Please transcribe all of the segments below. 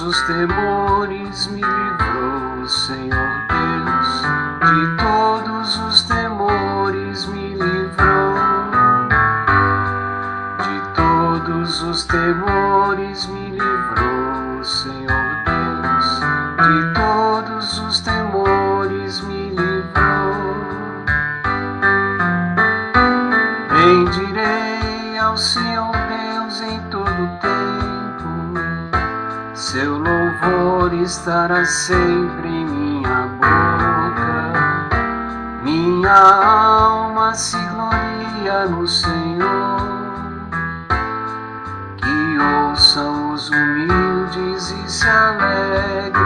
todos os temores me livrou, Senhor Deus. De todos os temores me livrou. De todos os temores me livrou, Senhor Deus. De todos os temores louvor estará sempre em minha boca. Minha alma se gloria no Senhor. Que ouçam os humildes e se alegrem.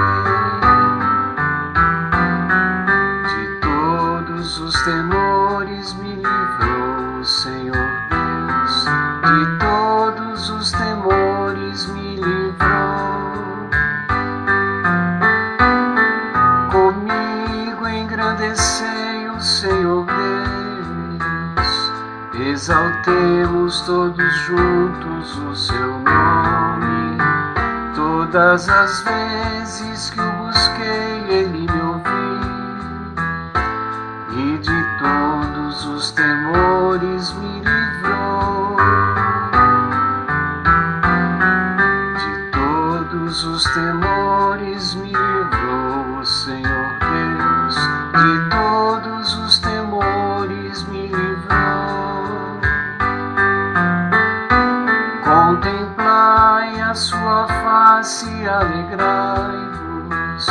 Exaltemos todos juntos o seu nome. Todas as vezes que o busquei, ele me ouviu e de todos os temores me face e alegrai-vos,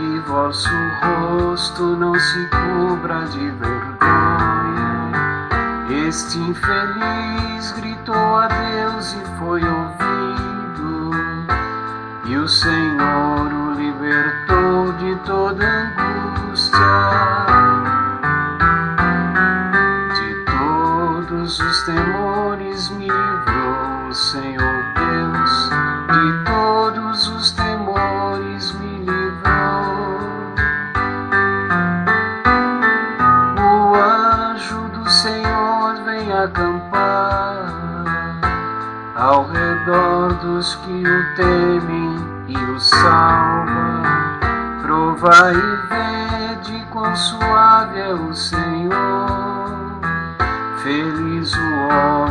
e vosso rosto não se cubra de vergonha. Este infeliz gritou a Deus e foi ouvido, e o Senhor acampar ao redor dos que o temem e o salva. Provai e vede quão suave é o Senhor. Feliz o homem